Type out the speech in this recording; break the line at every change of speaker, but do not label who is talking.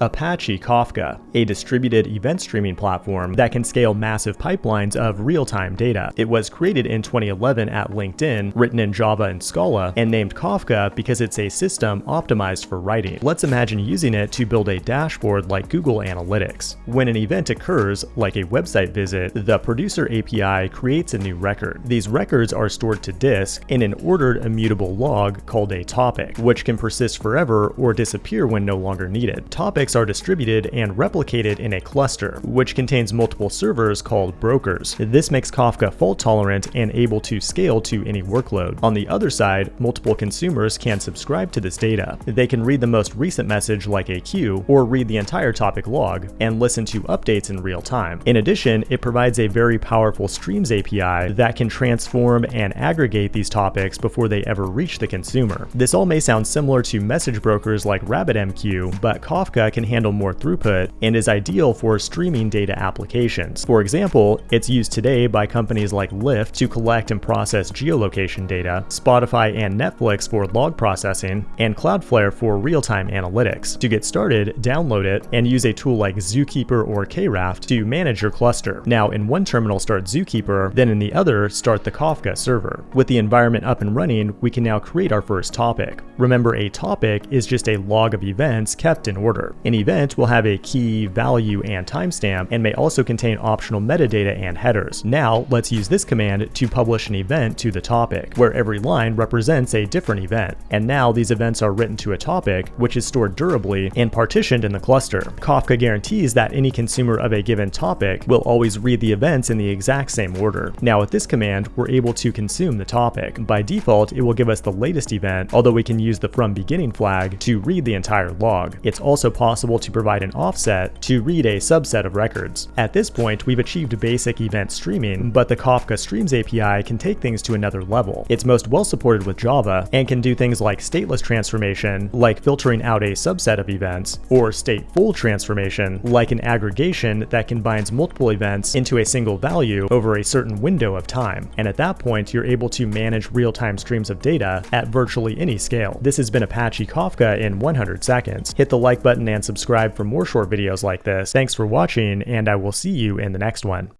Apache Kafka, a distributed event streaming platform that can scale massive pipelines of real-time data. It was created in 2011 at LinkedIn, written in Java and Scala, and named Kafka because it's a system optimized for writing. Let's imagine using it to build a dashboard like Google Analytics. When an event occurs, like a website visit, the producer API creates a new record. These records are stored to disk in an ordered immutable log called a topic, which can persist forever or disappear when no longer needed. Topics are distributed and replicated in a cluster, which contains multiple servers called brokers. This makes Kafka fault tolerant and able to scale to any workload. On the other side, multiple consumers can subscribe to this data. They can read the most recent message like a queue, or read the entire topic log, and listen to updates in real time. In addition, it provides a very powerful Streams API that can transform and aggregate these topics before they ever reach the consumer. This all may sound similar to message brokers like RabbitMQ, but Kafka can handle more throughput and is ideal for streaming data applications. For example, it's used today by companies like Lyft to collect and process geolocation data, Spotify and Netflix for log processing, and Cloudflare for real-time analytics. To get started, download it and use a tool like Zookeeper or Kraft to manage your cluster. Now, in one terminal start Zookeeper, then in the other start the Kafka server. With the environment up and running, we can now create our first topic. Remember, a topic is just a log of events kept in order. An event will have a key, value, and timestamp, and may also contain optional metadata and headers. Now, let's use this command to publish an event to the topic, where every line represents a different event. And now these events are written to a topic, which is stored durably and partitioned in the cluster. Kafka guarantees that any consumer of a given topic will always read the events in the exact same order. Now with this command, we're able to consume the topic. By default, it will give us the latest event, although we can use the from beginning flag to read the entire log. It's also possible to provide an offset to read a subset of records. At this point, we've achieved basic event streaming, but the Kafka Streams API can take things to another level. It's most well supported with Java and can do things like stateless transformation, like filtering out a subset of events, or stateful transformation, like an aggregation that combines multiple events into a single value over a certain window of time. And at that point, you're able to manage real-time streams of data at virtually any scale. This has been Apache Kafka in 100 seconds. Hit the like button and subscribe for more short videos like this. Thanks for watching, and I will see you in the next one.